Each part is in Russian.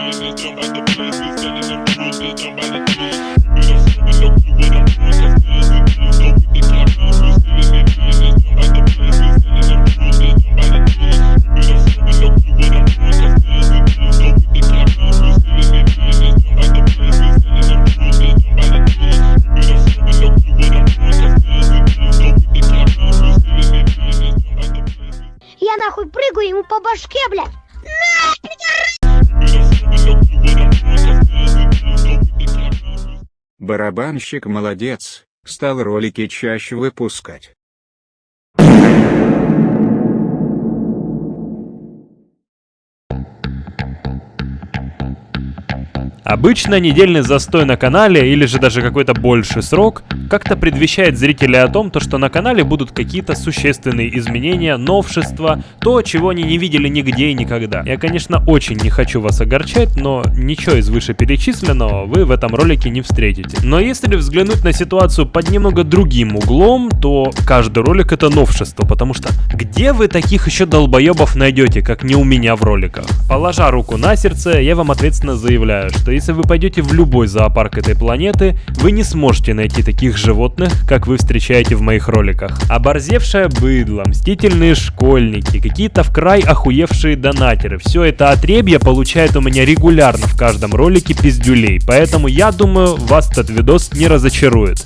shoes and jump out the place. We selling them truth and jump out the truth. Барабанщик молодец, стал ролики чаще выпускать. Обычно недельный застой на канале или же даже какой-то больший срок как-то предвещает зрителей о том, то, что на канале будут какие-то существенные изменения, новшества, то, чего они не видели нигде и никогда. Я, конечно, очень не хочу вас огорчать, но ничего из вышеперечисленного вы в этом ролике не встретите. Но если взглянуть на ситуацию под немного другим углом, то каждый ролик это новшество, потому что где вы таких еще долбоебов найдете, как не у меня в роликах? Положа руку на сердце, я вам ответственно заявляю, что если вы пойдете в любой зоопарк этой планеты, вы не сможете найти таких животных, как вы встречаете в моих роликах. Оборзевшее быдло, мстительные школьники, какие-то в край охуевшие донатеры. Все это отребье получает у меня регулярно в каждом ролике пиздюлей. Поэтому я думаю, вас этот видос не разочарует.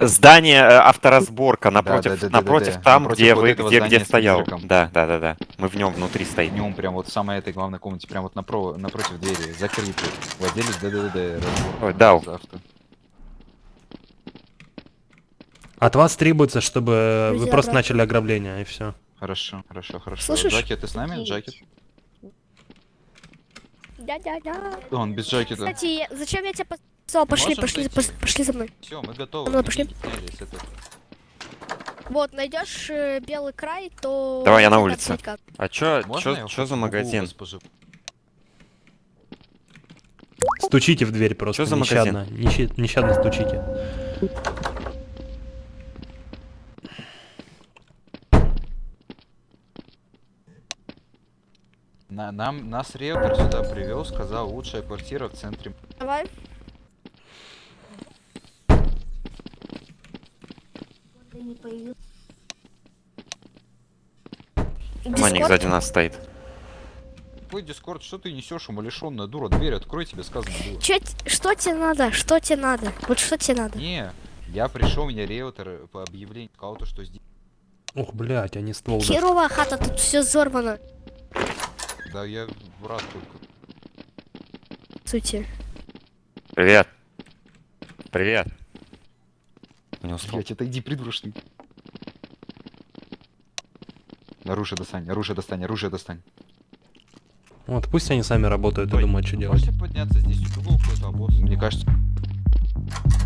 Здание э, авторазборка напротив, да, да, да, напротив да, да. там, Напротив где вот вы, где, где стоял. Да, да, да, да. Мы в нем внутри стоим. Днем прям вот в самой этой главной комнате, прям вот напро- напротив двери, закрытый. Владелец ДДД. Ой, дал. От вас требуется, чтобы вы Друзья, просто брат. начали ограбление, и все. Хорошо, хорошо, хорошо. Слышишь? Джаки, ты с нами? Джаки? Да-да-да. Он без Джаки, да. Кстати, зачем я тебя позвал? Пошли, Можем пошли, пошли за мной. Все, мы готовы. Ну, пошли. Вот, найдешь э, белый край, то... Давай, я на улице. А чё, Можно чё, я чё за магазин? Стучите в дверь просто, Чё за магазин? нещадно, нещадно стучите. На- нам, нас риэлтор сюда привел, сказал, лучшая квартира в центре. Давай. Маник Дискорд? сзади нас стоит. Твой дискорд, что ты несешь, умалишенная дура? Дверь открой, тебе сказано было. Т- что тебе надо? Что тебе надо? Вот что тебе надо? Не, я пришел, меня риэлтор по объявлению сказал, то, что здесь... Ух, блядь, они ствол даже- Херовая хата, тут все взорвано. Да я в рад только. Сути. Привет. Привет. Не успел. Блять, отойди, придурочный. Оружие достань, оружие достань, оружие достань. Вот, пусть они сами работают и Ой, думают, что делать. Можете подняться здесь у угол какой-то обоз? Мне кажется...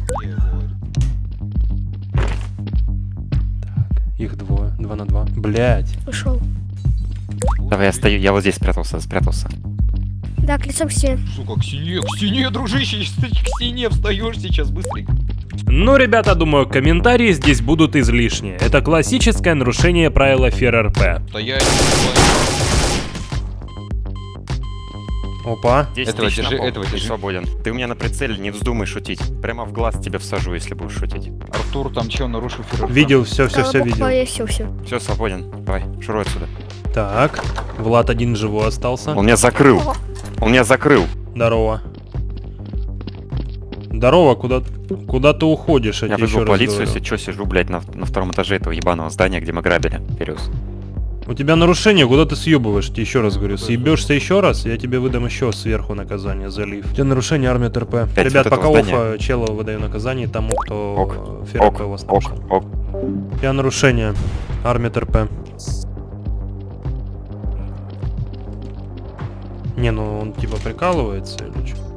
Говорю. Их двое, два на два. Блядь. Ушел. Давай, я стою, я вот здесь спрятался, спрятался. Да, к лицом к стене. Сука, к стене, к стене, дружище, к стене встаешь сейчас быстренько. Ну, ребята, думаю, комментарии здесь будут излишни. Это классическое нарушение правила ФРРП. Опа. 10 Этого держи, пол, этого держи. свободен. Ты у меня на прицеле, не вздумай шутить. Прямо в глаз тебе всажу, если будешь шутить. Артур там чё, нарушил ферр? Видел, все, все, все видел. Все, все. Все, свободен. Давай, шуруй отсюда. Так, Влад один живой остался. Он меня закрыл. Он меня закрыл. Здорово. Здорово, куда, куда ты уходишь? Я вызвал раз полицию, если что, сижу, блядь, на, на втором этаже этого ебаного здания, где мы грабили. Периус. У тебя нарушение, куда ты съебываешь? Тебе еще раз говорю. Съебешься еще раз, я тебе выдам еще сверху наказание за лифт. У тебя нарушение армия ТРП. Пять Ребят, вот пока офа чела выдаю наказание тому, кто Ок, э, ФРП вас Ок, ок. У тебя нарушение. Армия ТРП. Не, ну он типа прикалывается или что?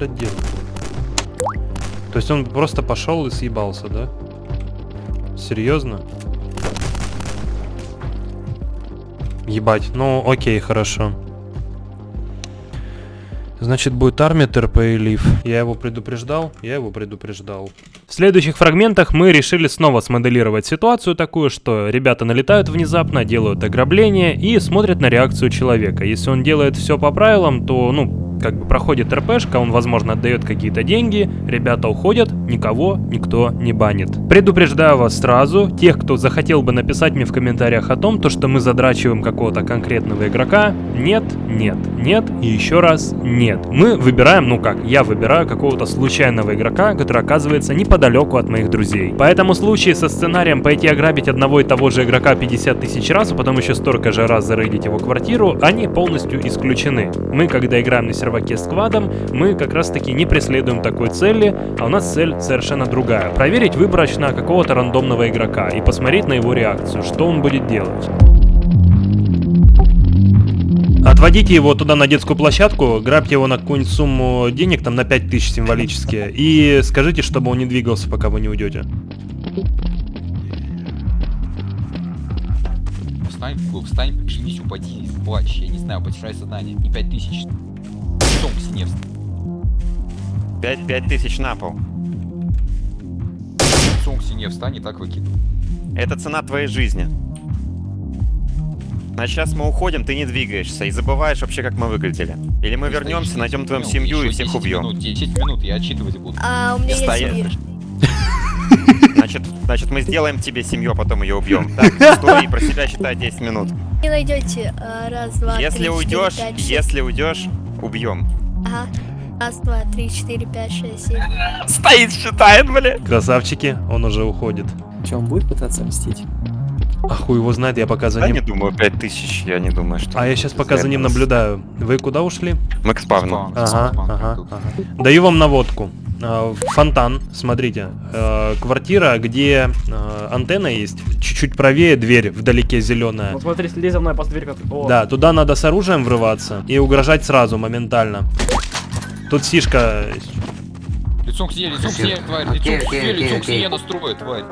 Блядь, дело? То есть он просто пошел и съебался, да? Серьезно? Ебать, ну окей, хорошо. Значит, будет армия ТРП и лив. Я его предупреждал? Я его предупреждал. В следующих фрагментах мы решили снова смоделировать ситуацию такую, что ребята налетают внезапно, делают ограбление и смотрят на реакцию человека. Если он делает все по правилам, то, ну, как бы проходит РПшка, он, возможно, отдает какие-то деньги, ребята уходят, никого никто не банит. Предупреждаю вас сразу, тех, кто захотел бы написать мне в комментариях о том, то, что мы задрачиваем какого-то конкретного игрока, нет, нет, нет и еще раз нет. Мы выбираем, ну как, я выбираю какого-то случайного игрока, который оказывается неподалеку от моих друзей. Поэтому случаи со сценарием пойти ограбить одного и того же игрока 50 тысяч раз, а потом еще столько же раз зарейдить его квартиру, они полностью исключены. Мы, когда играем на серваке с квадом, мы как раз таки не преследуем такой цели, а у нас цель совершенно другая. Проверить выборочно какого-то рандомного игрока и посмотреть на его реакцию, что он будет делать. Отводите его туда на детскую площадку, грабьте его на какую-нибудь сумму денег, там на 5000 символически, и скажите, чтобы он не двигался, пока вы не уйдете. Встань, встань, прижмись, упади, плачь, я не знаю, потешай сознание. И пять тысяч. Лицом к стене. 5, 5 тысяч на пол. Лицом к стене встань и так выкидывай. Это цена твоей жизни. А сейчас мы уходим, ты не двигаешься и забываешь вообще, как мы выглядели. Или мы вернемся, найдем твою минут, семью и всех 10 убьем. Минут, 10 минут, я отчитывать буду. А у меня есть Стоять. Значит, значит, мы сделаем тебе семью, а потом ее убьем. Так, стой и про себя считай 10 минут. Не найдете. А, Раз, два, Если три, четыре, уйдешь, пять, шесть. если уйдешь, убьем. Ага. Раз, два, три, четыре, пять, шесть, семь. Стоит, считает, бля. Красавчики, он уже уходит. Че, он будет пытаться мстить? А хуй его знает, я пока за Я не ним... думаю, 5 тысяч, я не думаю, что... А я сейчас пока за ним наблюдаю. Вы куда ушли? Мы к спавну. Ага, ага, ага. Даю вам наводку. А, Фонтан, смотрите. Э, Квартира, где э, антенна есть. Чуть-чуть правее дверь, вдалеке зеленая. Вот смотри, следи за мной, по дверь как... О, Да, туда надо с оружием врываться и угрожать сразу, моментально. Тут сишка... Лицом к стене, лицом к стене, тварь, лицом к окей, лицом к стене настроит, тварь.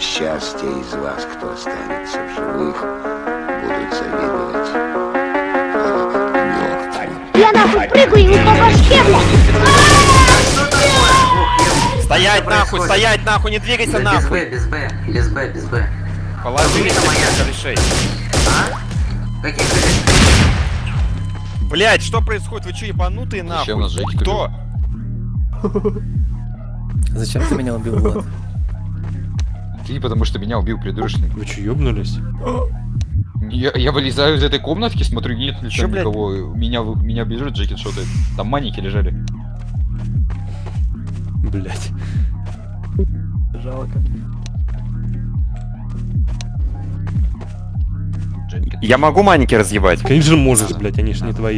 Счастье из вас, кто останется в живых, будут завидовать. Я нахуй прыгаю ему по башке, блядь! Стоять нахуй, стоять нахуй, не двигайся Без нахуй. Б, без Б, без Б, без Б. Положи корешей. А? Какие корешки? Блять, что происходит? Вы что, ебанутые Зачем нас нахуй? Жекик Кто? Зачем ты меня убил, Влад? Ты потому что меня убил придурочник. Вы че, ёбнулись? Я, я вылезаю из этой комнатки, смотрю, нет ли Чё, там блядь? никого. Меня, меня бежит, Джекет шотает. Там маники лежали. Блять. жалко. Я могу маники разъебать? Конечно же можешь, блять, они ж не твои.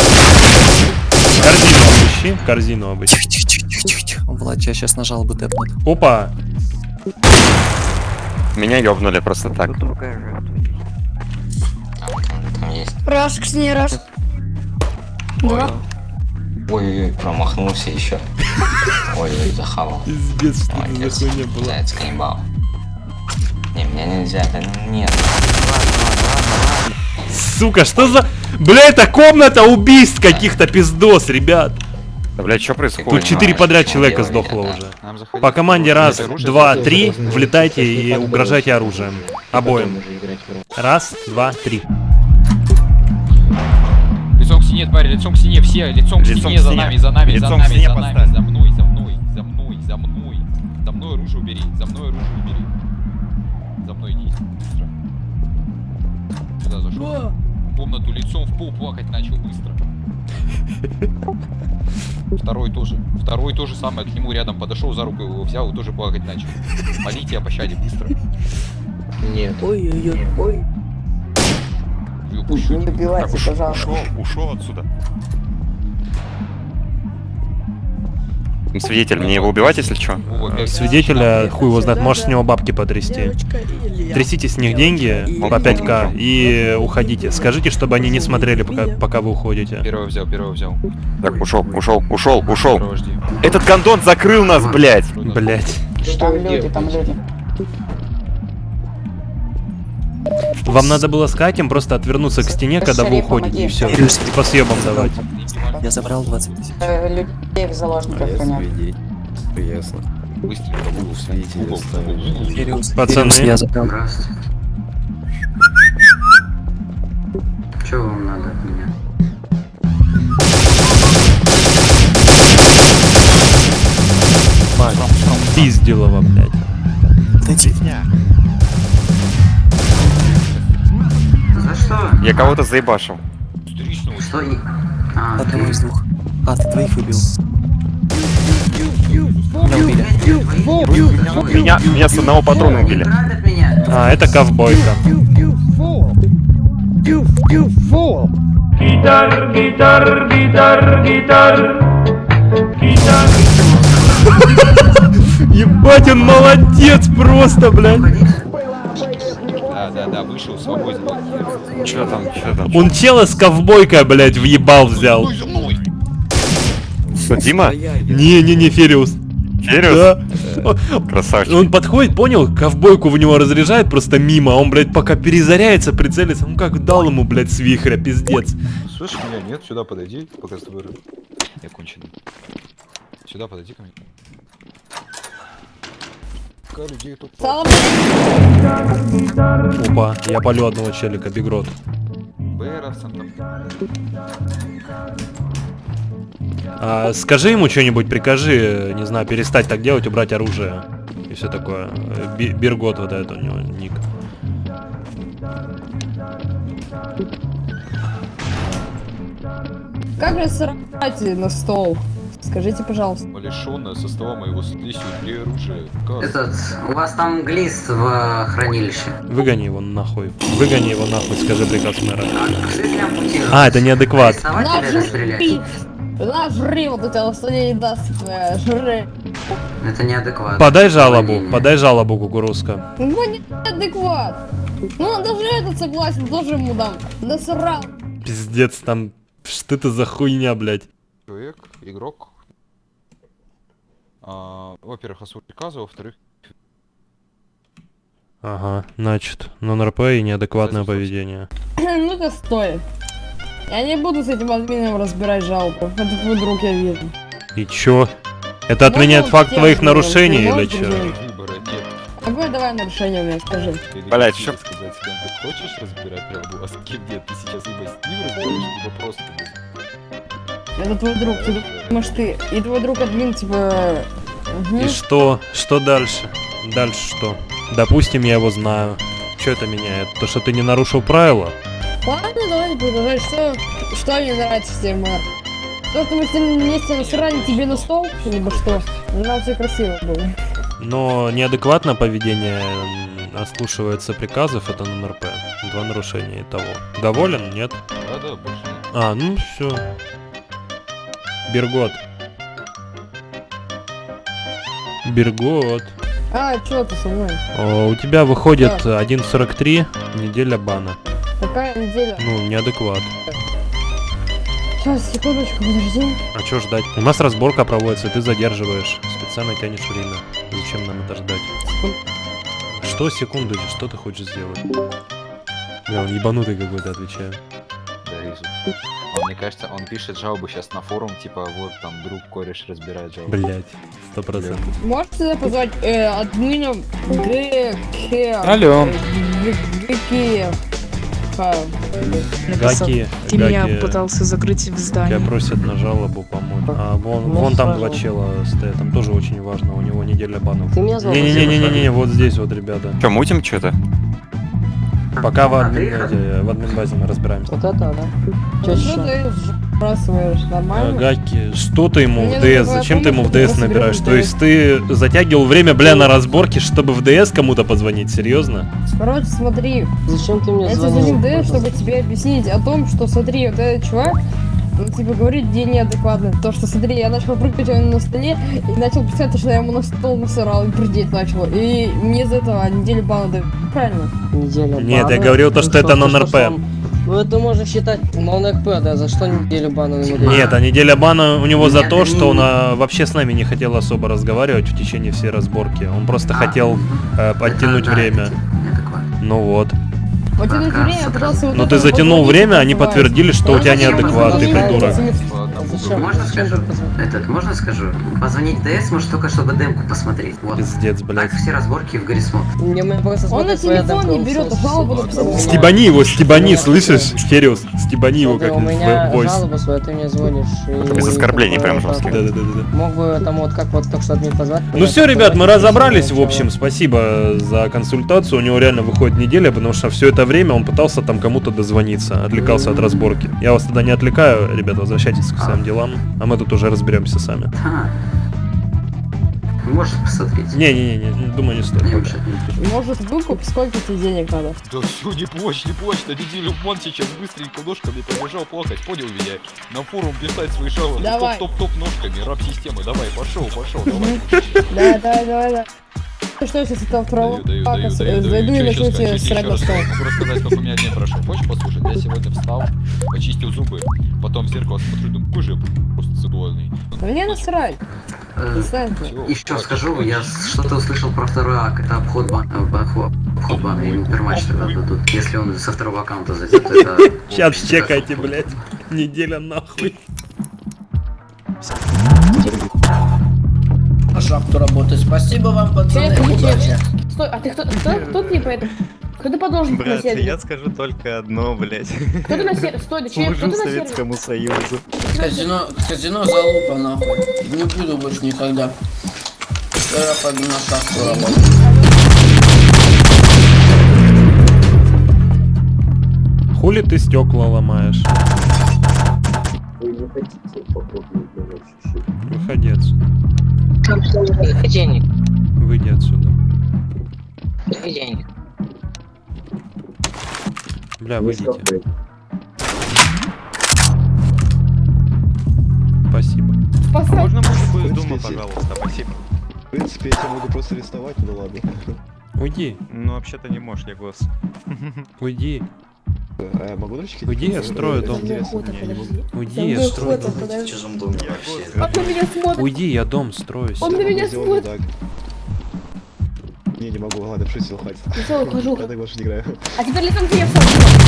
Корзину обыщи, корзину обыщи. Влад, я сейчас нажал бы тэпнут. Опа! Меня ёбнули просто так. Раз, к стене, раз. Два. Ой-ой-ой, промахнулся еще. Ой-ой, захавал. Пиздец, что это за хуйня была. Заяц каннибал. Не, мне нельзя, да нет. Сука, что за... Бля, это комната убийств каких-то пиздос, ребят. Да, блядь, что происходит? Тут четыре подряд человека сдохло уже. По команде раз, два, три, влетайте и угрожайте оружием. Обоим. Раз, два, три. Лицом к стене, тварь, лицом к стене, все, лицом к Лицом стене, к за нами, за нами, за Лицом нами, за нами, за мной, за мной, за мной, за мной. За мной оружие убери, за мной оружие убери. За мной иди, быстро. Куда зашел? В комнату лицом в пол плакать начал быстро. Второй тоже. Второй тоже самое, к нему рядом подошел, за руку его взял и тоже плакать начал. Молите о пощаде быстро. Ой-ой-ой, И упущу. Так, уш- ушел, ушел отсюда. Свидетель, мне его убивать, если что? Опять. Свидетеля, хуй его знает, можешь с него бабки потрясти. Трясите с них деньги по 5к и уходите. Скажите, чтобы они не смотрели, пока, пока вы уходите. Первого взял, первого взял. Так, ушел, ушел, ушел, ушел. Этот гондон закрыл нас, блядь. Блять. Там люди, там люди. Вам надо было сказать им просто отвернуться к стене, когда вы уходите, и все. И по съебам давать. Я забрал 20 тысяч. Э, Людей в заложниках. Ясно. Быстренько угол. Фериус, Пацаны. Я забрал. Что вам надо от меня? Пизделова, блядь. Дайте. Что? Я кого-то заебашил. Встречного Что? А, Одного ты- из двух. А, ты двоих убил. Меня убили. Меня, меня с одного патрона убили. А, это ковбойка. Ебать, он молодец просто, блядь. Вышел, свободен. Че там, че там? Он чела с ковбойкой, блядь, въебал взял. Мной! Что, Дима? Не-не-не, Фериус. Фериус? Да. Красавчик. Он подходит, понял, ковбойку в него разряжает просто мимо, а он, блядь, пока перезаряется, прицелится, ну как дал ему, блядь, с вихря, пиздец. Слышишь меня? Нет, сюда подойди, пока с тобой... Я конченый. Сюда подойди ко мне. Людей тут... Опа, я полю одного челика, бигрот. Там... А, скажи ему что-нибудь, прикажи, не знаю, перестать так делать, убрать оружие. И все такое. Биргот вот это у него ник. Как же срать на стол? Скажите, пожалуйста. Лишенное со стола моего здесь убери оружие. Как? Этот, у вас там глист в э, хранилище. Выгони его нахуй. Выгони его нахуй, скажи приказ мэра. А. А, это неадекват. Расстрелять? Ножри, вот это вот не даст твоя жри. Это неадекватно. Подай жалобу, подай жалобу, кукурузка. Ну, неадекват. Ну, даже этот согласен, тоже ему дам. Насрал. Пиздец, там... Что это за хуйня, блядь? Человек, игрок. А, во-первых, освоил приказа, во-вторых, Ага, значит, нон-РП и неадекватное поведение. Ну-ка, стой. Я не буду с этим админом разбирать жалобу. Это твой друг, я вижу. И чё? Это отменяет Ну, факт твоих нарушений или чё? Какое давай нарушение у меня, скажи. Хотел чё? сказать, с кем ты хочешь разбирать жалобу, а с кем нет. Ты сейчас либо с ним разбираешь, либо просто. Это твой друг, ты думаешь ты. И твой друг админ, типа... мгм. И что? Что дальше? Дальше что? Допустим, я его знаю. Что это меняет? То, что ты не нарушил правила? Ладно, давайте продолжать. Что, что мне нравится тебе, мэр? То, что мы с ним вместе насрали тебе на стол, либо что? Нам все красиво было. Но неадекватное поведение ослушивается приказов, это нон-РП. Два нарушения и того. Доволен? Нет? Да-да, больше нет. А, ну все. Бергот. Бергот. А, чё ты со мной? О, у тебя выходит 1.43, неделя бана. Какая неделя? Ну, неадекват. Сейчас, секундочку, подожди. А чё ждать? У нас разборка проводится, ты задерживаешь. Специально тянешь время. Зачем нам это ждать? Что секунду, что ты хочешь сделать? Бля, он ебанутый какой-то, отвечаю. Да, мне кажется, он пишет жалобу сейчас на форум, типа, вот там друг кореш разбирает жалобу. Блять, сто процентов. Можете позвать э, админом ГК? Алло. ГК. Гаки, Ты меня пытался закрыть в здании. Тебя просят на жалобу помочь. А вон, вон там два чела стоят, там тоже очень важно, у него неделя банов. Ты меня звал, Не-не-не-не-не, вот здесь вот, ребята. Че, мутим что-то? Пока в админ, в админ-базе мы разбираемся. Вот это, да. Чё, что ты сбрасываешь? Э, Нормально? Гаки, что ты ему Мне в ДС? Зачем ты ему в ДС набираешь? То есть ты затягивал время, бля, на разборке, чтобы в ДС кому-то позвонить? Серьезно? Короче, смотри. Зачем ты мне Я тебе звоню в ДС, чтобы тебе объяснить о том, что смотри, вот этот чувак, он типа говорит, где неадекватно. То, что смотри, я начал прыгать он на столе и начал писать, то, что я ему на стол насрал и прыгать начал. И мне из этого неделю бана дают. Правильно? Неделю Нет, я говорил то, что это нон-РП. Ну это можно считать нон-РП, да, за что неделю бана ему дают? Нет, а неделя бана у него за Нет, то, что не- он а, вообще с нами не хотел особо разговаривать в течение всей разборки. Он просто хотел э, подтянуть время. Ну вот. Вот это время я пытался Но это ты затянул время, они подтвердили, что у тебя неадекват, ты придурок. Зачем? Можно Зачем скажу? так? Этот, можно скажу? Позвонить ДС, может, только чтобы демку посмотреть. Вот. Пиздец, блядь. Так все разборки в просто Он на телефон не берет, а жалобу написал. Стебани его, стебани, слышишь? Хериус, стебани его Смотри, как у меня жалоба своя, ты мне звонишь. Без оскорблений прям так, жестких. Да-да-да-да. Мог бы там вот как вот только что админ позвать. Ну все, ребят, мы разобрались, в общем, спасибо за консультацию. У него реально выходит неделя, потому что все это время он пытался там кому-то дозвониться, отвлекался от разборки. Я вас тогда не отвлекаю, ребят, возвращайтесь к своим делам, а мы тут уже разберемся сами. А. Можешь посмотреть? Не-не-не, думаю, не стоит. Не, пока. Может выкуп, сколько тебе денег надо? Да все, не плачь, не плачь, на неделю в мон сейчас быстренько ножками побежал плакать, понял меня? На форум писать свои Давай. топ-топ-топ ножками, раб системы, давай, пошел, пошел, давай. Да, давай, давай, давай. Ну что, если там второго Даю, даю, зайду и начну тебе срать на стол. Могу рассказать, сколько у меня дней прошло. Хочешь послушать? Я сегодня встал, очистил зубы, потом в зеркало смотрю, думаю, какой же я просто цидуальный. Мне насрать. Э. Еще скажу, я с- что-то услышал про второй ак, это обход бана, обход, обход бана, ему перматч тогда дадут. Если он со второго аккаунта зайдет, то это... Сейчас чекайте, блядь. Неделя нахуй. По шахту работать. Спасибо вам, пацаны. Привет, Удачи. привет. Стой, а ты кто? Кто, кто ты по этому? Кто ты подолжен на сервере? скажу только одно, блядь. Кто ты на сервере? Стой, да че, кто ты на сервере? Союзу. Казино, казино залупа нахуй. Не буду больше никогда. Я пойду на шахту работать. Хули ты стекла ломаешь? Выходи отсюда. Денег, Выйди отсюда. денег. Бля, выйдите. Спасибо. Можно музыку из дома, пожалуйста, спасибо. В принципе, я тебя могу просто арестовать, ну ладно. Уйди, Ну, вообще-то не можешь, я голос. уйди. А я могу дальше Уйди, я строю дом. Интересно. Не, не могу. Уйди, я строю дом. подожди. чужом доме вообще. Он на меня смотрит. Уйди, я дом строю. Он на меня смотрит. Не, не могу, ладно, пошути хватит. Все, ухожу. Я так больше не играю. А теперь лицом тебе все.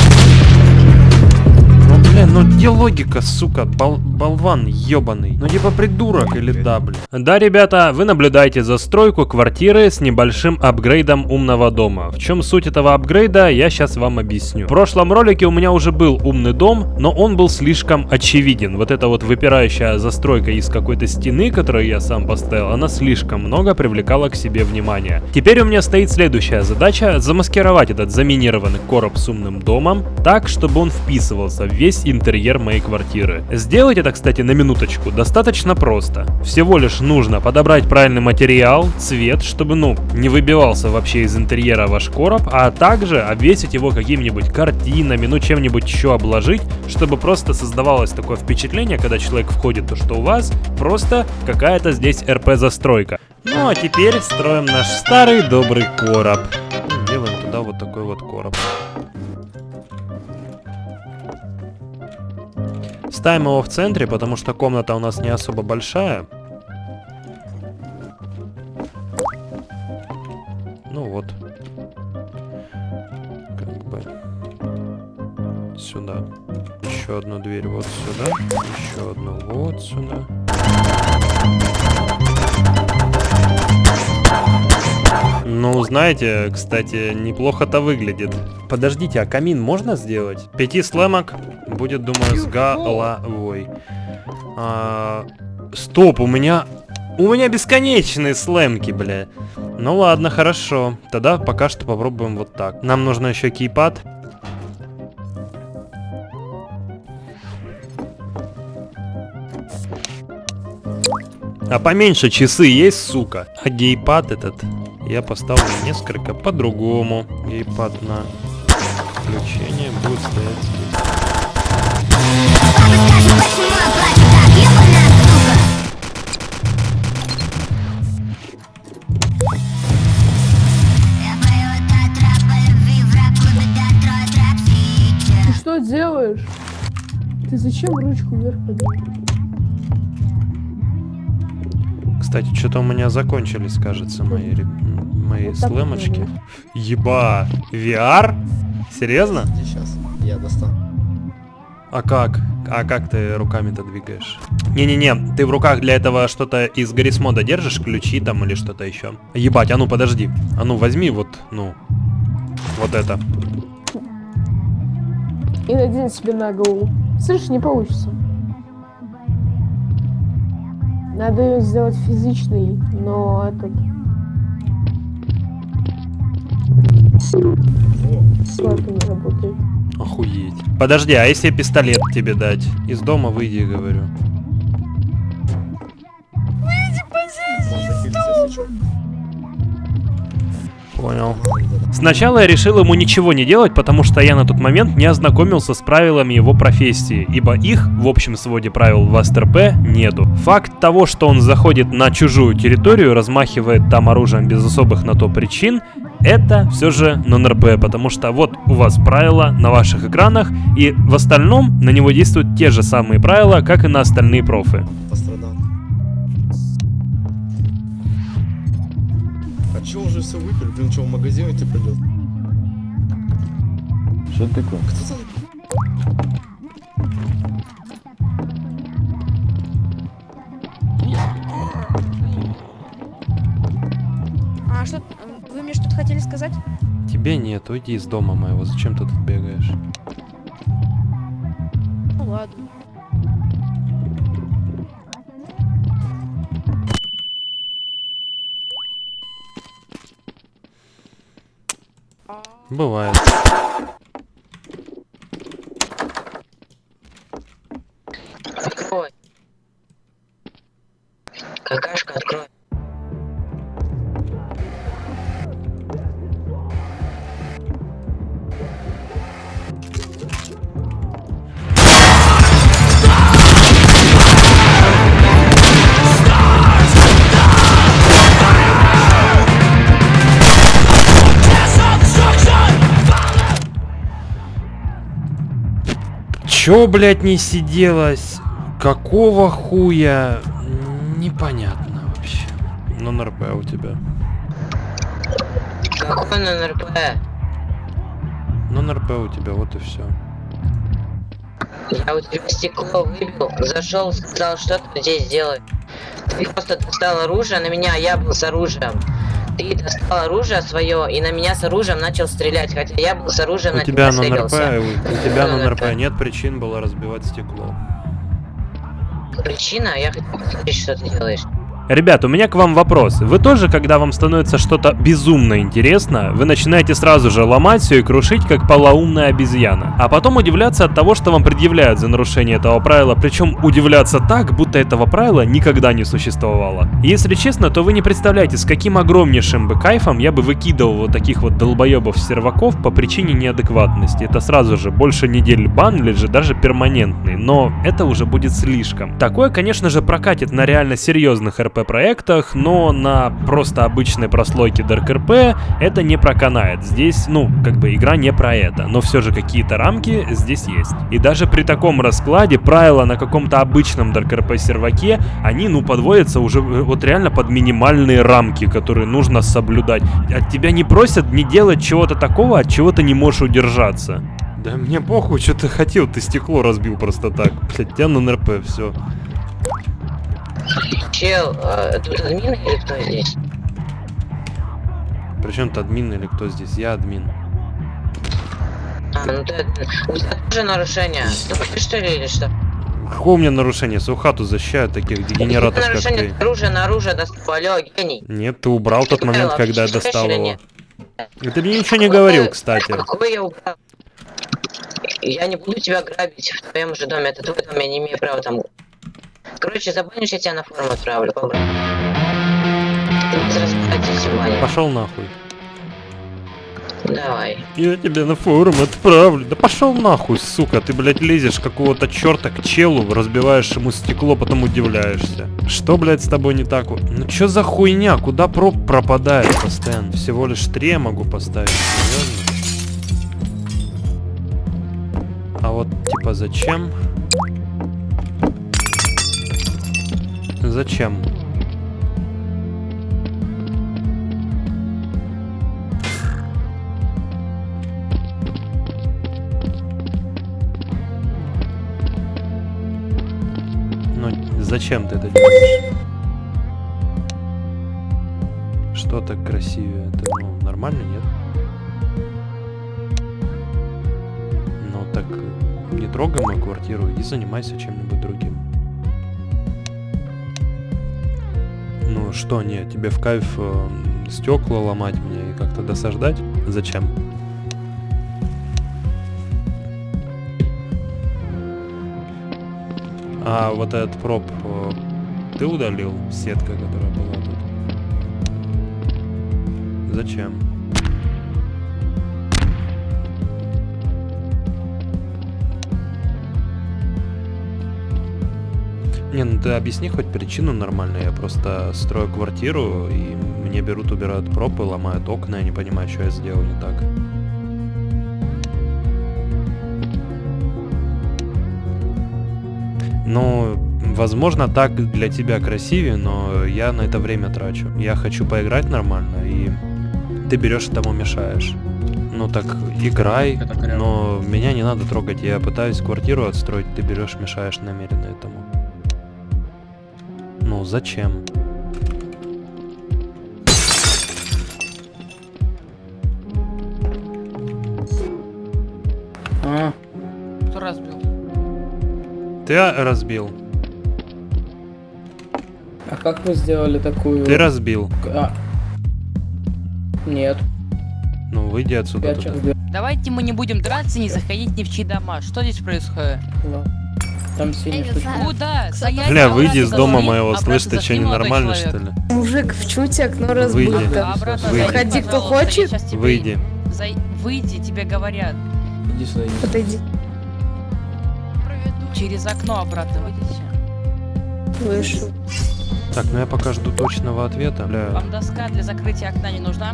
Ну, где логика, сука, бол- болван ебаный? Ну типа придурок или да, бля? Да, ребята, вы наблюдаете за стройку квартиры с небольшим апгрейдом умного дома. В чем суть этого апгрейда, я сейчас вам объясню. В прошлом ролике у меня уже был умный дом, но он был слишком очевиден. Вот эта вот выпирающая застройка из какой-то стены, которую я сам поставил, она слишком много привлекала к себе внимание. Теперь у меня стоит следующая задача замаскировать этот заминированный короб с умным домом так, чтобы он вписывался в весь интерьер моей квартиры. Сделать это, кстати, на минуточку достаточно просто. Всего лишь нужно подобрать правильный материал, цвет, чтобы, ну, не выбивался вообще из интерьера ваш короб, а также обвесить его какими-нибудь картинами, ну, чем-нибудь еще обложить, чтобы просто создавалось такое впечатление, когда человек входит, то что у вас просто какая-то здесь РП-застройка. Ну, а теперь строим наш старый добрый короб. Делаем туда вот такой вот короб. Ставим его в центре, потому что комната у нас не особо большая. Знаете, кстати, неплохо-то выглядит. Подождите, а камин можно сделать? Пяти слэмок будет, думаю, с головой. А, стоп, у меня... У меня бесконечные слэмки, бля. Ну ладно, хорошо. Тогда пока что попробуем вот так. Нам нужно еще кейпад. А поменьше часы есть, сука. А гейпад этот я поставлю несколько по-другому. Гейпад на включение будет стоять. Ты что делаешь? Ты зачем ручку вверх поднял? Кстати, что-то у меня закончились, кажется, мои, мои Вот слэмочки. Еба! VR? Серьезно? Сейчас, я достану. А как? А как ты руками-то двигаешь? Не-не-не, ты в руках для этого что-то из Гаррисмода держишь, ключи там или что-то еще. Ебать, а ну подожди. А ну возьми вот, ну, вот это. И надень себе на голову. Слышишь, не получится. Надо ее сделать физичной, но этот... Не работает. Охуеть. Подожди, а если пистолет тебе дать? Из дома выйди, говорю. Выйди, позиции, Понял. Сначала я решил ему ничего не делать, потому что я на тот момент не ознакомился с правилами его профессии, ибо их в общем своде правил в СТРП нету. Факт того, что он заходит на чужую территорию, размахивает там оружием без особых на то причин, это все же нон-РП, потому что вот у вас правила на ваших экранах, и в остальном на него действуют те же самые правила, как и на остальные профы. Чё уже все выпили? Блин, что в магазин идти придет? Что такое? Кто там? А что, вы мне что-то хотели сказать? Тебе нет, уйди из дома моего, зачем ты тут бегаешь? Ну ладно. Бывает. Чё, блядь, не сиделось? Какого хуя? Непонятно вообще. Ну, НРП у тебя. Какой НРП? Ну, НРП у тебя, вот и все. Я у тебя стекло выбил, зашел, сказал, что ты здесь делаешь. Ты просто достал оружие на меня, а я был с оружием. Ты достал оружие свое и на меня с оружием начал стрелять, хотя я был с оружием У на тебя на НРП, у, тебя на НРП. нет причин было разбивать стекло. Причина, я хотел посмотреть, что ты делаешь. Ребят, у меня к вам вопрос. Вы тоже, когда вам становится что-то безумно интересно, вы начинаете сразу же ломать все и крушить, как полоумная обезьяна. А потом удивляться от того, что вам предъявляют за нарушение этого правила, причем удивляться так, будто этого правила никогда не существовало. Если честно, то вы не представляете, с каким огромнейшим бы кайфом я бы выкидывал вот таких вот долбоебов-серваков по причине неадекватности. Это сразу же больше недель бан или же даже перманентный, но это уже будет слишком. Такое, конечно же, прокатит на реально серьезных РП проектах, но на просто обычной прослойке RP это не проканает. Здесь, ну, как бы игра не про это, но все же какие-то рамки здесь есть. И даже при таком раскладе правила на каком-то обычном RP серваке, они, ну, подводятся уже э, вот реально под минимальные рамки, которые нужно соблюдать. От тебя не просят не делать чего-то такого, от чего ты не можешь удержаться. Да мне похуй, что ты хотел, ты стекло разбил просто так. Блять, тебя на НРП, все. Чел, а, тут админ или кто здесь? Причем ты админ или кто здесь? Я админ. А, ну ты, у тебя тоже нарушение. Ты что ли или что? Какое у меня нарушение? Свою хату защищают таких дегенератов, как нарушение ты. оружия на оружие достал, алло, гений. Нет, ты убрал тот момент, когда я достал его. И ты мне ничего не говорил, кстати. Какой я убрал? Я не буду тебя грабить в твоем же доме, это твой дом, я не имею права там. Короче, забанишь, я тебя на форум отправлю. Ты без разбирательства, Ваня. Пошел нахуй. Давай. Я тебя на форум отправлю. Да пошел нахуй, сука. Ты, блядь, лезешь какого-то черта к челу, разбиваешь ему стекло, потом удивляешься. Что, блядь, с тобой не так? Ну чё за хуйня? Куда проб пропадает постоянно? Всего лишь три я могу поставить. Серьезно? А вот, типа, зачем? Зачем? Ну, зачем ты это делаешь? Что так красивее? Это ну, нормально, нет? Ну так не трогай мою квартиру и занимайся чем-нибудь другим. Что, нет, тебе в кайф э, стекла ломать мне и как-то досаждать? Зачем? А вот этот проб э, ты удалил? Сетка, которая была тут. Зачем? Не, ну ты объясни хоть причину нормально. Я просто строю квартиру, и мне берут, убирают пропы, ломают окна, я не понимаю, что я сделал не так. Ну, возможно, так для тебя красивее, но я на это время трачу. Я хочу поиграть нормально, и ты берешь и тому мешаешь. Ну так играй, но меня не надо трогать. Я пытаюсь квартиру отстроить, ты берешь, мешаешь намеренно этому. Ну зачем? А, Кто разбил? Ты разбил. а как вы сделали такую... Ты разбил. А. Нет. Ну выйди отсюда. Давайте мы не будем драться, не заходить ни в чьи дома. Что здесь происходит? Там синий не штучка. знаю. Куда? Бля, выйди из дома моего, слышь, ты что, молодой ненормальный что ли? Мужик, в чуте окно Выйди. зайди, Заходи, кто хочет. Выйди. Выйди, тебе говорят. Иди сюда. Подойди. Через окно обратно выйдите. Вышел. Так, ну я пока жду точного ответа. Бля. Вам доска для закрытия окна не нужна?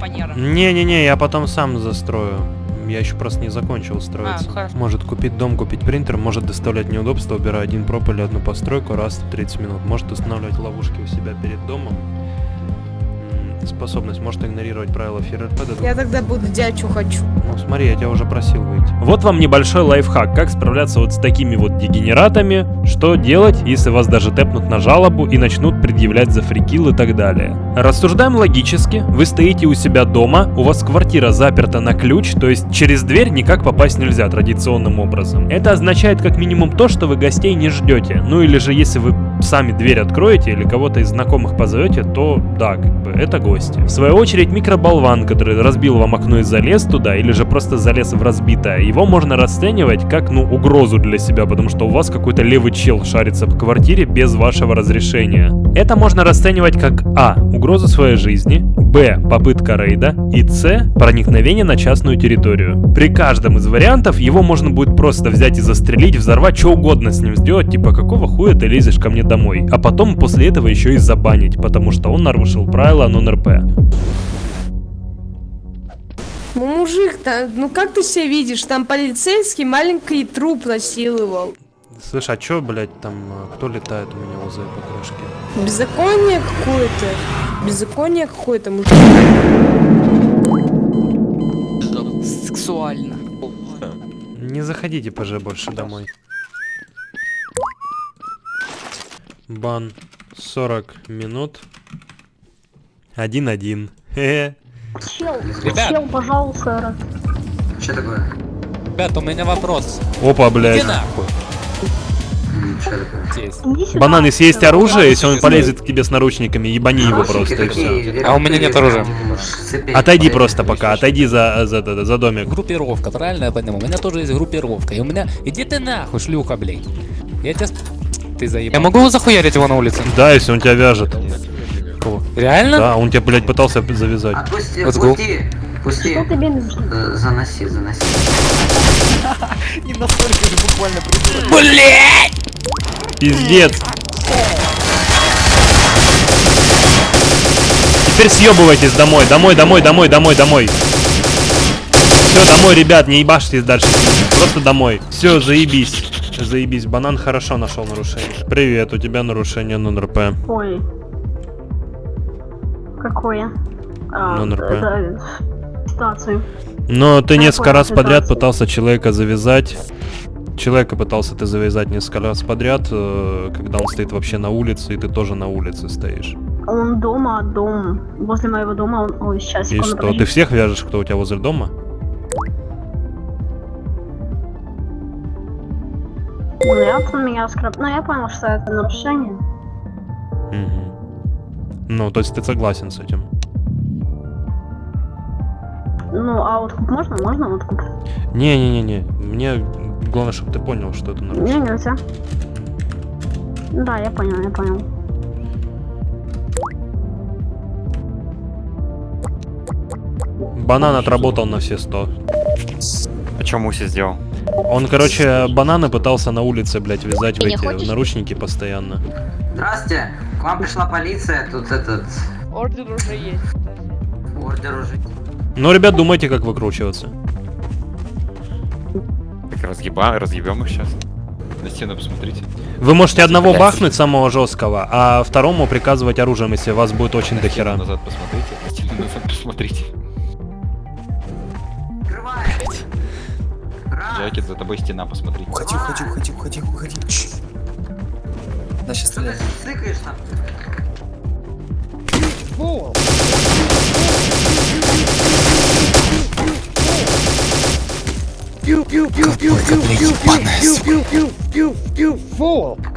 Фанера. Не-не-не, я потом сам застрою. Я еще просто не закончил строиться. А, хорошо. Может купить дом, купить принтер, может доставлять неудобства, убирая один проб или одну постройку раз в 30 минут. Может устанавливать ловушки у себя перед домом. Способность может игнорировать правила ФРП. Я тогда буду дядю хочу. Ну смотри, я тебя уже просил выйти. Вот вам небольшой лайфхак, как справляться вот с такими вот дегенератами, что делать, если вас даже тэпнут на жалобу и начнут предъявлять за фрикил и так далее. Рассуждаем логически, вы стоите у себя дома, у вас квартира заперта на ключ, то есть через дверь никак попасть нельзя традиционным образом. Это означает как минимум то, что вы гостей не ждете, ну или же если вы сами дверь откроете или кого-то из знакомых позовете, то да, как бы это гости. В свою очередь микроболван, который разбил вам окно и залез туда, или же просто залез в разбитое, его можно расценивать как, ну, угрозу для себя, потому что у вас какой-то левый чел шарится по квартире без вашего разрешения. Это можно расценивать как А. Угрозу своей жизни, Б. Попытка рейда и С. Проникновение на частную территорию. При каждом из вариантов его можно будет просто взять и застрелить, взорвать, что угодно с ним сделать, типа какого хуя ты лезешь ко мне домой, а потом после этого еще и забанить, потому что он нарушил правила нон-РП. Ну, мужик, та- ну как ты себя видишь? Там полицейский маленький труп насиловал. Слышь, а чё, блядь, там, э, кто летает у меня возле покрышки? Беззаконие какое-то. Беззаконие какое-то, мужик. Сексуально. Не заходите, ПЖ, больше домой. Бан 40 минут. 1-1. Хе-хе. Чел, Ребят. чел, пожалуйста. Что такое? Ребят, у меня вопрос. Опа, блядь. Иди нахуй. Что такое? Здесь. Банан, если есть оружие, если он полезет к тебе с наручниками, ебани его просто и все. А у меня нет оружия. Отойди просто пока, отойди за, за, за, за домик. Группировка, правильно я понимаю? У меня тоже есть группировка. И у меня... Иди ты нахуй, шлюха, блядь. Я тебя... Ты заебал. Я могу захуярить его на улице? Да, если он тебя вяжет. Реально? Да, он тебя, блядь, пытался завязать. Отпусти, Let's go. пусти, пусти. Что тебе нужно? Э, Заноси, заноси. Не настолько же буквально Блять! Пиздец. Теперь съебывайтесь домой, домой, домой, домой, домой, домой. Все, домой, ребят, не ебашьтесь дальше. Просто домой. Все, заебись. Заебись, банан хорошо нашел нарушение. Привет, у тебя нарушение нон-РП. Ой. Какое? А, Ну, НРП. это ситуацию. Но ты Какой несколько раз ситуации? подряд пытался человека завязать. Человека пытался ты завязать несколько раз подряд, э, когда он стоит вообще на улице, и ты тоже на улице стоишь. Он дома, дом. Возле моего дома он... Ой, сейчас, И что, подожди. ты всех вяжешь, кто у тебя возле дома? Нет, он меня скраб... Ну, я понял, что это нарушение. Мгм. Ну, то есть ты согласен с этим? Ну, а откуп можно? Можно откуп? Не-не-не-не, мне главное, чтобы ты понял, что это Не, нарушение. нельзя. Да, я понял, я понял. Банан отработал на все 100. А чё Муси сделал? Он, короче, бананы пытался на улице, блядь, вязать в Ты не эти хочешь? в наручники постоянно. Здравствуйте, к вам пришла полиция, тут этот... Ордер уже есть. Ордер уже... Ну, ребят, думайте, как выкручиваться. Так разъеба, разъебем их сейчас. На стену посмотрите. Вы можете одного Блядь. бахнуть, самого жесткого, а второму приказывать оружием, если вас будет очень дохера. назад посмотрите, на стену назад посмотрите. Джакет, за тобой стена, посмотри. Уходи, уходи, уходи, уходи, уходи. Да, сейчас стреляй. Цыкаешь там?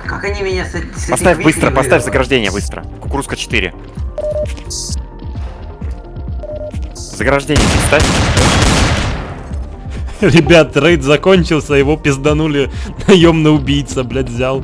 Как они меня с, с Поставь быстро, поставь заграждение быстро. Кукурузка 4. Заграждение ставь. Ребят, рейд закончился, его пизданули наемный убийца, блядь, взял.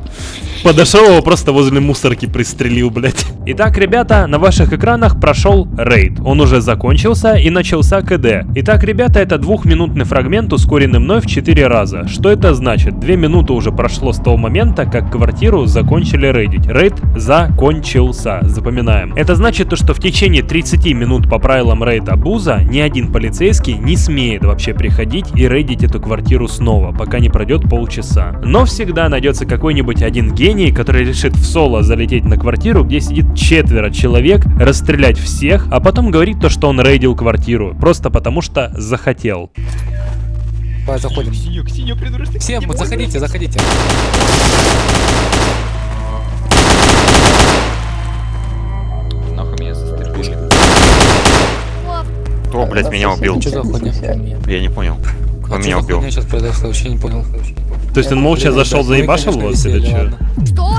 Подошел его просто возле мусорки пристрелил, блядь. Итак, ребята, на ваших экранах прошел рейд. Он уже закончился и начался КД. Итак, ребята, это двухминутный фрагмент, ускоренный мной в 4 раза. Что это значит? Две минуты уже прошло с того момента, как квартиру закончили рейдить. Рейд закончился, запоминаем. Это значит то, что в течение 30 минут по правилам рейда Буза ни один полицейский не смеет вообще приходить и рейдить эту квартиру снова, пока не пройдет полчаса. Но всегда найдется какой-нибудь один гений, который решит в соло залететь на квартиру, где сидит четверо человек, расстрелять всех, а потом говорить то, что он рейдил квартиру, просто потому что захотел. Давай, заходим. Синюк, синюк, придурочный. Всем, вот заходите, заходите. Нахуй меня застрелили. Кто, блядь, меня убил? Что за хуйня? Я не понял. Кто А меня убил? хуйня сейчас произошло? Вообще не понял. То есть он молча зашел, мы, заебашил вас или что? ладно. Что?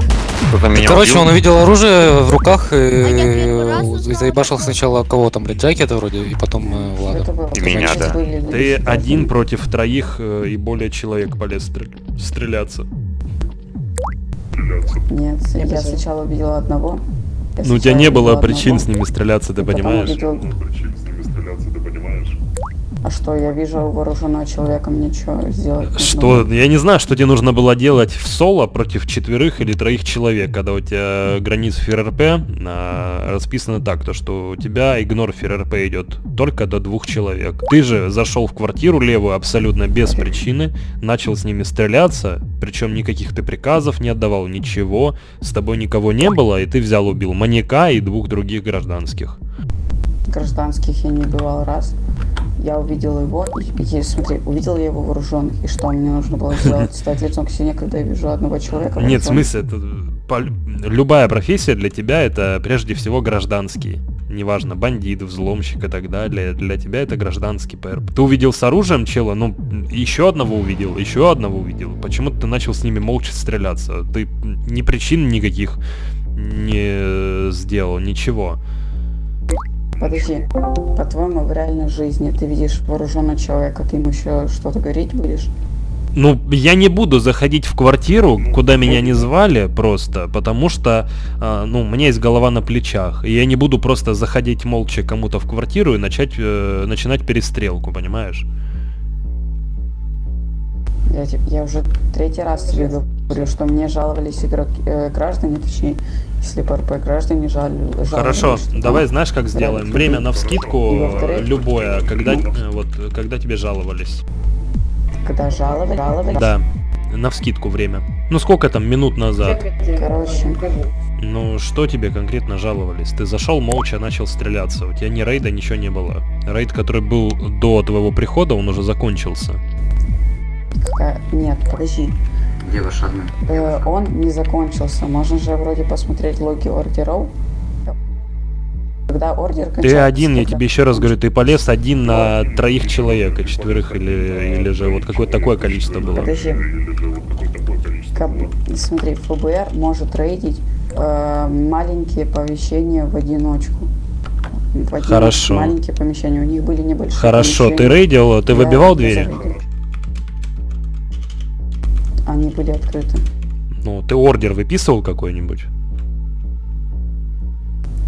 Кто-то меня Короче, убил? он увидел оружие в руках и, и заебашил сначала кого там, блядь, Джакета вроде, и потом э, Влада. И меня, да. Ты один против троих э, и более человек полез стрель- стреляться. Нет, я сначала увидела одного. Я Ну, у тебя не было причин одного, с ними стреляться, ты потом понимаешь? увидела- А что, я вижу вооруженного человека, мне что сделать? нужно? Что? Я не знаю, что тебе нужно было делать в соло против четверых или троих человек, когда у тебя граница ФРРП а, расписано так, то что у тебя игнор ФРРП идет только до двух человек. Ты же зашел в квартиру левую абсолютно без причины, начал с ними стреляться, причем никаких ты приказов не отдавал, ничего, с тобой никого не было, и ты взял убил маньяка и двух других гражданских. Гражданских я не убивал раз. Я увидел его, и, и смотри, увидел я его вооруженных, и что мне нужно было сделать? Стать лицом к стене, когда я вижу одного человека Нет, в смысле, это любая профессия для тебя это прежде всего гражданский. Неважно, бандит, взломщик и так далее. Для тебя это гражданский ПРП. Ты увидел с оружием чела, ну, еще одного увидел, еще одного увидел. Почему ты начал с ними молча стреляться? Ты ни причин никаких не сделал, ничего. Подожди, по-твоему, в реальной жизни ты видишь вооруженного человека, ты ему еще что-то говорить будешь? Ну, я не буду заходить в квартиру, куда меня не звали, просто, потому что, а, ну, у меня есть голова на плечах. И я не буду просто заходить молча кому-то в квартиру и начать, э, начинать перестрелку, понимаешь? Я, я уже третий раз тебе говорю, что мне жаловались игроки, э, граждане, точнее, если ПРП граждане жаловались. Хорошо, что давай знаешь, как сделаем? Время на вскидку любое, когда, э, вот, когда тебе жаловались. Когда жаловались, жаловались. Да, на вскидку время. Ну сколько там минут назад? Короче, Ну что тебе конкретно жаловались? Ты зашел молча, начал стреляться. У тебя ни рейда, ничего не было. Рейд, который был до твоего прихода, он уже закончился. Нет, подожди. Где ваш админ? Э, он не закончился. Можно же вроде посмотреть логи ордеров. Когда ордер Ты один, я тебе еще раз говорю, ты полез один на троих человек, а четверых или, или же вот какое-то такое количество было. Подожди. Как смотри, ФБР может рейдить э, маленькие помещения в одиночку. В одиночку Хорошо. Маленькие помещения. У них были небольшие Хорошо, ты помещения. рейдил, ты Я выбивал двери? зарейдил. Были открыты. Ну, ты ордер выписывал какой-нибудь?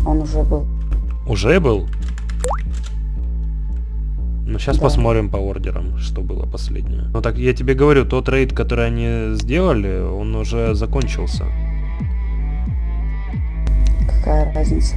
Он уже был. Уже был? Ну, сейчас Да. посмотрим по ордерам, что было последнее. Ну, так я тебе говорю, тот рейд, который они сделали, он уже закончился. Какая разница?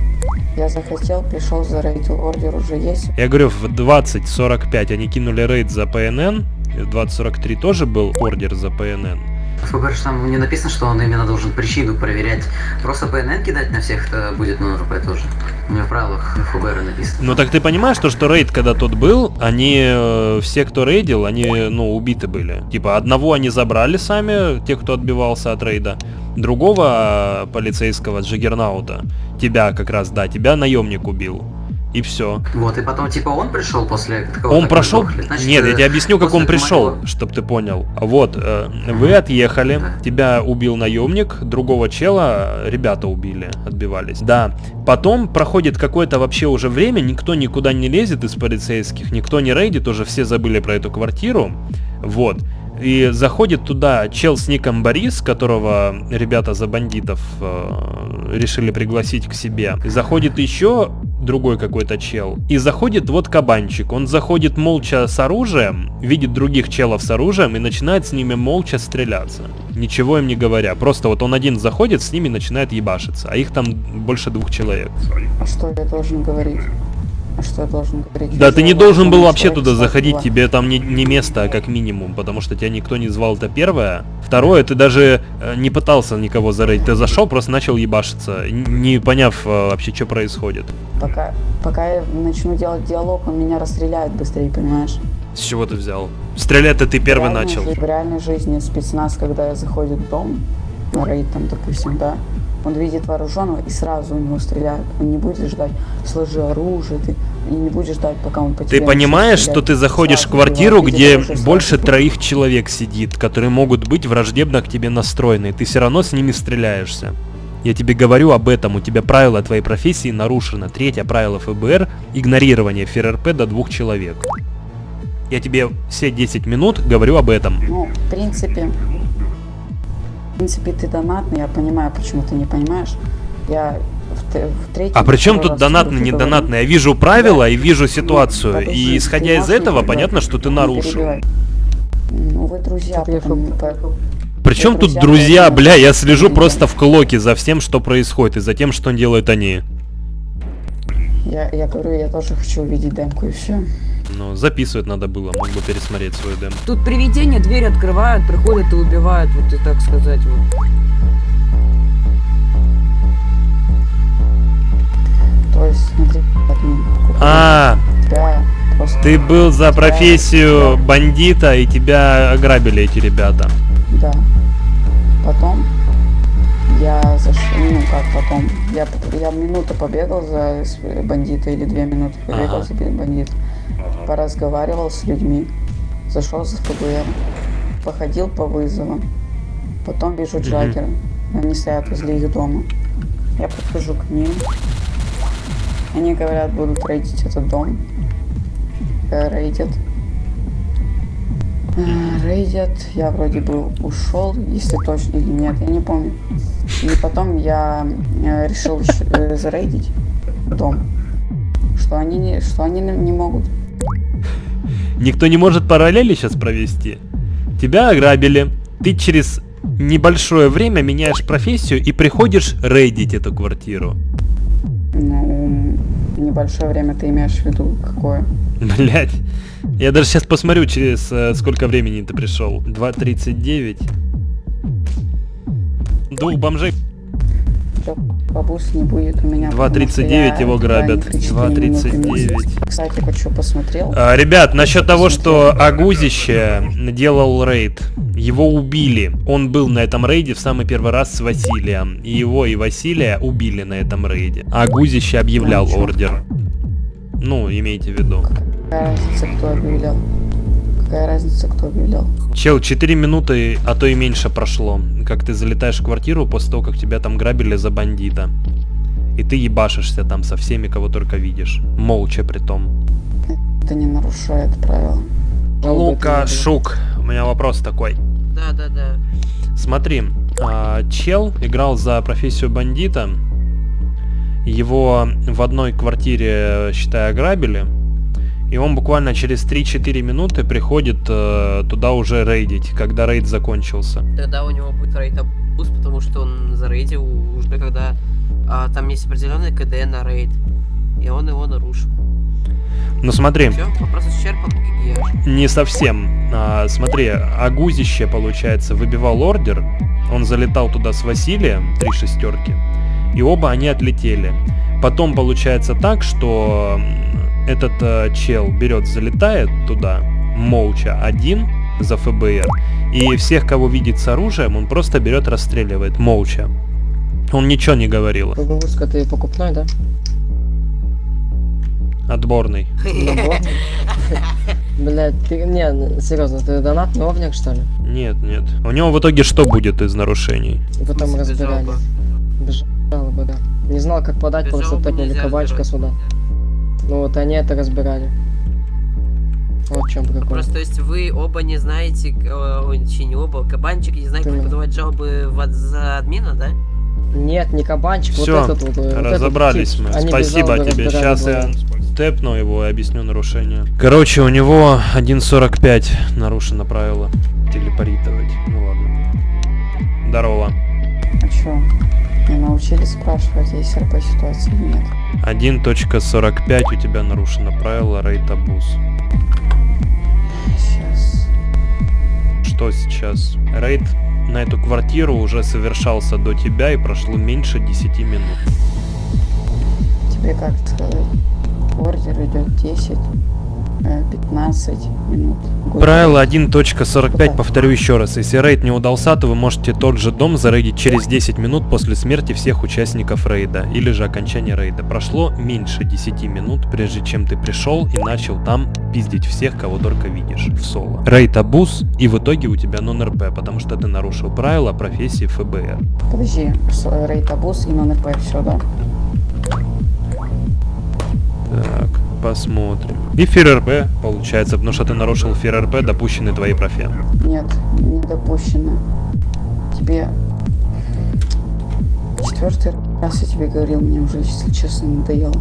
Я захотел, пришел, зарейдил. Ордер уже есть. Я говорю, в 20.45 они кинули рейд за ПНН, в 20.43 тоже был ордер за ПНН. ФБР же там не написано, что он именно должен причину проверять. Просто ПНН кидать на всех это будет на РП тоже. У меня в правилах ФБР написано. Ну так ты понимаешь, то, что рейд, когда тот был, они, э, все, кто рейдил, они, ну, убиты были. Типа, одного они забрали сами, те, кто отбивался от рейда, другого э, полицейского Джиггернаута, тебя как раз, да, тебя наемник убил. И все. Вот, и потом, типа, он пришел после такого... Он прошел... Значит, Нет, я э, тебе объясню, как он пришел, моего- чтобы ты понял. Вот, э, вы отъехали, тебя убил наемник, другого чела ребята убили, отбивались. Да. Потом проходит какое-то вообще уже время, никто никуда не лезет из полицейских, никто не рейдит, уже все забыли про эту квартиру. Вот. И заходит туда чел с ником Борис, которого ребята за бандитов э, решили пригласить к себе. И заходит еще другой какой-то чел. И заходит вот кабанчик. Он заходит молча с оружием, видит других челов с оружием и начинает с ними молча стреляться. Ничего им не говоря. Просто вот он один заходит, с ними начинает ебашиться. А их там больше двух человек. А что я должен говорить? Что я должен говорить? Да, ты не же должен был вообще туда заходить, два. тебе там не, не место, а как минимум, потому что тебя никто не звал, это первое. Второе, ты даже э, не пытался никого зарыть, ты зашел, просто начал ебашиться, не поняв э, вообще, что происходит. Пока, пока я начну делать диалог, он меня расстреляет быстрее, понимаешь? С чего ты взял? Стрелять-то ты первый В начал. жи- В реальной жизни спецназ, когда заходит в дом, на рейд там, допустим, да, он видит вооруженного и сразу у него стреляют. Он не будет ждать, сложи оружие, ты и не будешь ждать, пока он по Ты понимаешь, что ты заходишь в квартиру, где больше троих человек сидит, которые могут быть враждебно к тебе настроены, ты все равно с ними стреляешься. Я тебе говорю об этом, у тебя правила твоей профессии нарушено. Третье правило ФБР – игнорирование ФРРП до двух человек. Я тебе все 10 минут говорю об этом. Ну, в принципе, принципе, ты донатный, я понимаю, почему ты не понимаешь. Я в, в третьем... А при чем тут донатный, не донатный? Я вижу правила и вижу ситуацию. Подожди, И исходя из этого, понятно, что ты нарушил. Ну, вы друзья, потом, Причем тут друзья, бля, я слежу просто в клоке за всем, что происходит, и за тем, что делают они. я, я говорю, я тоже хочу увидеть демку и все. Ну, записывать надо было, мог бы пересмотреть свою демо. Тут привидения дверь открывают, приходят и убивают, вот и так сказать вот. То есть, смотри, админ, А, тебя просто... ты был за тебя- профессию бандита, и тебя ограбили эти ребята. Да. Потом я зашел, ну как потом, я, я минуту побегал за бандита или две минуты побегал Ага. за бандита, поразговаривал с людьми, зашел за ФБР, походил по вызовам, потом вижу. Джаггера, они стоят возле их дома, я подхожу к ним, они говорят, будут рейдить этот дом, Э, рейдят, Э, Рейдят, я вроде бы ушел, если точно или нет, я не помню. И потом я э, решил зарейдить дом. Что они не, что они не могут. Никто не может параллели сейчас провести. Тебя ограбили, ты через небольшое время меняешь профессию и приходишь рейдить эту квартиру. Ну, небольшое время ты имеешь в виду какое? Блять. Я даже сейчас посмотрю, через э, сколько времени ты пришел. 2.39. Двух бомжей. Бабус не будет у меня. 2.39 его грабят. 2.39. Кстати, вот что посмотрел. А, ребят, насчет того, что Агузище делал рейд, его убили. Он был на этом рейде в самый первый раз с Василием. И его и Василия убили на этом рейде. Агузище объявлял ордер. Ну, имейте в виду. Разница, кто объявлял? Какая разница, кто объявлял? Чел, 4 минуты, а то и меньше прошло. Как ты залетаешь в квартиру после того, как тебя там грабили за бандита. И ты ебашишься там со всеми, кого только видишь. Молча при том. Это не нарушает правила. Лука Шук, у меня вопрос такой. Да, да, да. Смотри, а, чел играл за профессию бандита. Его в одной квартире, считай, ограбили. И он буквально через 3-4 минуты приходит э, туда уже рейдить, когда рейд закончился. Тогда у него будет рейд абуз, потому что он зарейдил уже когда а, там есть определенный КД на рейд. И он его нарушил. Ну смотри. Все, вопрос исчерпан, Гигияш. Не совсем. А, смотри, Агузище, получается, выбивал ордер. Он залетал туда с Василием, три шестерки. И оба они отлетели. Потом получается так, что этот э, чел берет, залетает туда, молча, один за ФБР. И всех, кого видит с оружием, он просто берет, расстреливает, молча. Он ничего не говорил. Бабуска, ты покупной, да? Отборный. Блять, ты, не, серьезно, ты донатный овник, что ли? Нет, нет. У него в итоге что будет из нарушений? И потом разбирали. Без жалобы, да. Не знал, как подать, просто топили нельзя кабачка сюда. Ну вот они это разбирали. Вот в чем прикол. Просто, то есть вы оба не знаете, э, ой, точнее, не оба, кабанчик не знает, как Именно. подавать жалобы в, за админа, да? Нет, не кабанчик, Все, вот этот вот. э, вот этот разобрались мы. Спасибо тебе. Сейчас я тэпну его и объясню нарушение. Короче, у него 1.45 нарушено правило телепоритовать. Ну ладно. Здорово. А чё? Не научились спрашивать, есть РП ситуации нет? 1.45 у тебя нарушено правило рейд абуз. Сейчас. Что сейчас? Рейд на эту квартиру уже совершался до тебя и прошло меньше 10 минут. Тебе как сказать? Ордер идет 10, э, 15 минут. Год. Правило 1.45, повторю еще раз. Если рейд не удался, то вы можете тот же дом зарейдить через 10 минут после смерти всех участников рейда, или же окончания рейда. Прошло меньше 10 минут, прежде чем ты пришел и начал там пиздить всех, кого только видишь, в соло. Рейд абуз, и в итоге у тебя нон-РП, потому что ты нарушил правила профессии ФБР. Подожди, э, рейд абуз и нон РП, все, да? Так, посмотрим. И FearRP, получается, потому что ты нарушил FearRP, допущенный твоей профи. Нет, не допущено. Тебе четвертый раз я тебе говорил, мне уже, если честно, надоело.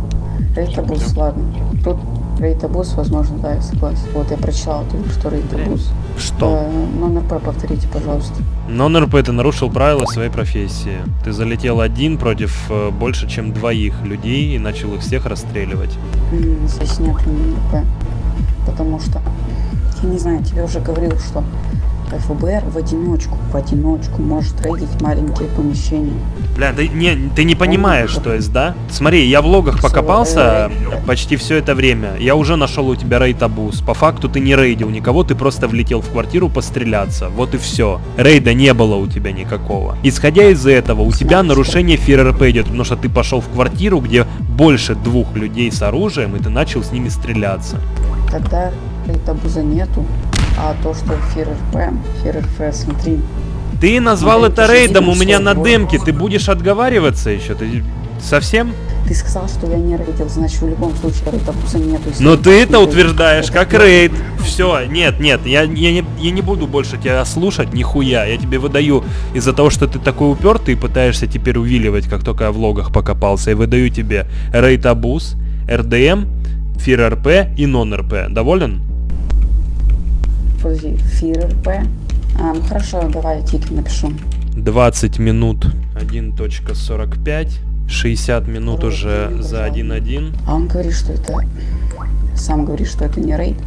Raid abuse, ладно. Тут raid abuse, возможно, да, я согласен. Вот я прочитал только что raid abuse. Что? Э, non-RP повторите, пожалуйста. Non-RP, ты нарушил правила своей профессии. Ты залетел один против э, больше, чем двоих людей и начал их всех расстреливать. М, Здесь нет номер П. Потому что, я не знаю, тебе уже говорил, что ФБР в одиночку, в одиночку может рейдить маленькие помещения. Бля, ты не, ты не понимаешь, что есть, да? Смотри, я в логах покопался почти все это время. Я уже нашел у тебя рейд абуз. По факту ты не рейдил никого, ты просто влетел в квартиру постреляться. Вот и все. Рейда не было у тебя никакого. Исходя из этого, у тебя нарушение ФРРП идет, потому что ты пошел в квартиру, где больше двух людей с оружием, и ты начал с ними стреляться. Тогда рейд абуза нету, а то, что ФРРП, ФРРП, смотри, Ты назвал Ну, это рейдом у меня на демке, ты будешь отговариваться еще? Ты совсем? ты сказал, что я не рейдил, значит в любом случае рейд абуза нету. если Но ты это утверждаешь как рейд. Все, нет, нет, я, я, не, я не буду больше тебя слушать, нихуя. Я тебе выдаю из-за того, что ты такой упертый и пытаешься теперь увиливать, как только я в логах покопался. Я выдаю тебе рейд абуз, РДМ, фир РП и нон РП. Доволен? Подожди, ФРРП. А, ну хорошо, давай я тик напишу. 20 минут 1.45. 60 минут уже за 1.1. А он говорит, что это... Сам говорит, что это не рейд.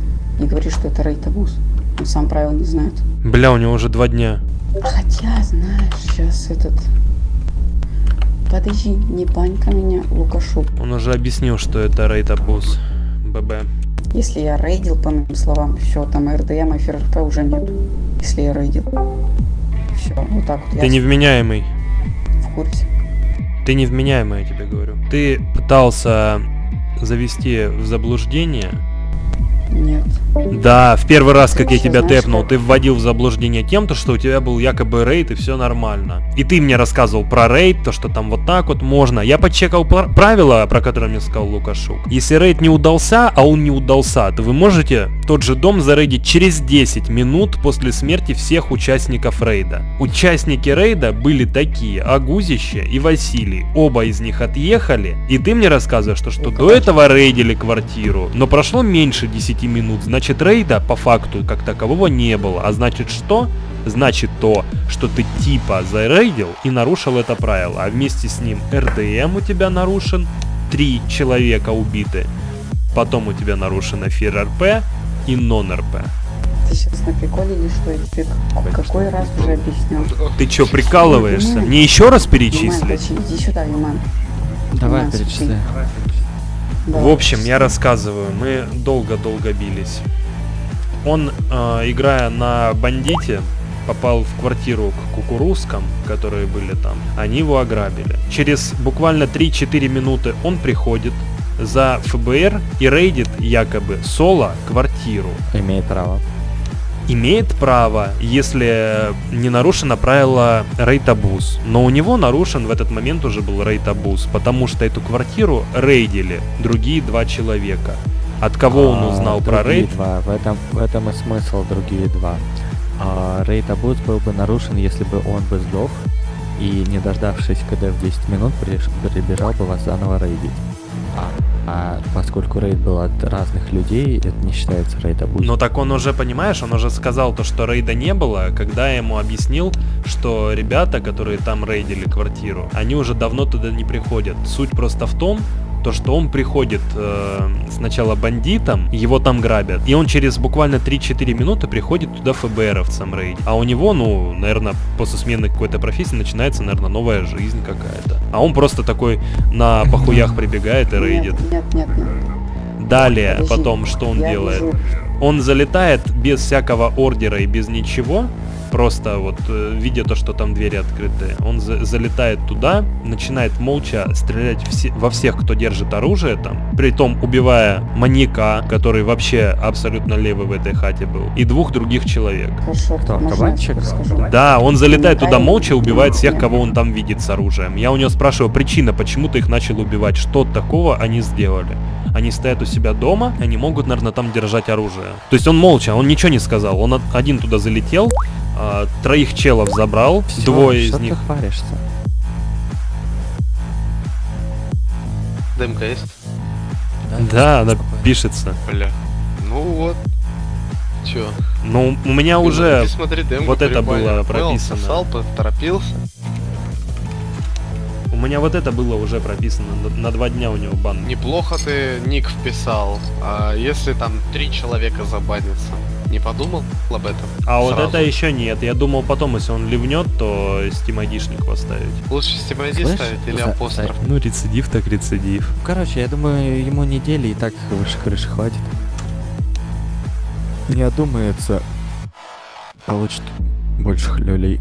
И говорит, что это рейд абуз. Он сам правил не знает. Бля, у него уже два дня. Хотя, знаешь, сейчас этот... Подожди, не банька меня, Лукашук. Он уже объяснил, что это рейд абуз. ББ. Если я рейдил, по моим словам, все, там РДМ и ФРП уже нет. Если я рейдил. Все, вот так вот. Ты невменяемый. В курсе. Ты невменяемый, я тебе говорю. Ты пытался завести в заблуждение. Нет. Да, в первый раз, как я тебя тэпнул, ты вводил в заблуждение тем, то, что у тебя был якобы рейд и все нормально. И ты мне рассказывал про рейд, то, что там вот так вот можно. Я подчекал пр- правила, про которые мне сказал Лукашук. Если рейд не удался, а он не удался, то вы можете тот же дом зарейдить через 10 минут после смерти всех участников рейда. Участники рейда были такие, Агузище и Василий. Оба из них отъехали, и ты мне рассказываешь, что, что до этого рейдили квартиру, но прошло меньше 10 минут, значит рейда по факту как такового не было. А значит что? Значит то, что ты типа зарейдил и нарушил это правило, а вместе с ним РДМ у тебя нарушен, три человека убиты, потом у тебя нарушено ФРРП и нон-РП. Ты сейчас на приколе или что? Я тебе какой раз уже объяснял? Ты чё, прикалываешься? Мне еще раз перечислить? иди сюда, Юман. Давай, перечисляй. Да. В общем, я рассказываю, мы долго-долго бились. Он, э, играя на бандите, попал в квартиру к кукурузкам, которые были там. Они его ограбили. Через буквально 3-4 минуты он приходит за ФБР и рейдит якобы соло квартиру. Имеет право. Имеет право, если не нарушено правило рейд-абуз. Но у него нарушен в этот момент уже был рейд-абуз, потому что эту квартиру рейдили другие два человека. От кого он А, узнал про рейд? Два. В этом, в этом и смысл другие два. А, рейд абуз был бы нарушен, если бы он бы сдох и, не дождавшись КД в 10 минут, прибежал бы вас заново рейдить. А, а поскольку рейд был от разных людей, это не считается рейд абуз. Но так он уже, понимаешь, он уже сказал то, что рейда не было, когда я ему объяснил, что ребята, которые там рейдили квартиру, они уже давно туда не приходят. Суть просто в том, то, что он приходит э, сначала бандитом, его там грабят, и он через буквально 3-4 минуты приходит туда ФБРовцам рейд. А у него, ну, наверное, после смены какой-то профессии начинается, наверное, новая жизнь какая-то. А он просто такой на похуях прибегает и рейдит. Нет, нет, нет. Далее, Подожди, потом, что он делает? вижу- Он залетает без всякого ордера и без ничего, просто вот э, видя то, что там двери открыты, он за- залетает туда, начинает молча стрелять все- во всех, кто держит оружие там, при том убивая маньяка, который вообще абсолютно левый в этой хате был, и двух других человек. Хорошо, Кто, кабанчик? Да, он залетает туда молча, убивает всех, кого он там видит с оружием. Я у него спрашиваю, причина, почему ты их начал убивать, что такого они сделали. Они стоят у себя дома, они могут, наверное, там держать оружие. То есть он молча, он ничего не сказал. Он од- один туда залетел, а, троих челов забрал, Всё, двое что из ты них... хвалишься? Дымка есть? Да, она пишется. Бля. Ну вот. Чё? Ну, у меня Ты уже смотри демку, вот это прикольно. было Понял, прописано. сосал, поторопился. У меня вот это было уже прописано. На, на два дня у него бан. Неплохо ты ник вписал. А если там три человека забанятся, не подумал об этом? А вот Сразу. это еще нет. Я думал потом, если он ливнет, то стимадишник поставить. Лучше Steam ID Слышь, ставить или за- апостроф? Ну, рецидив так рецидив. Короче, я думаю, ему недели и так выше крыши хватит. Не одумается, получит больше люлей.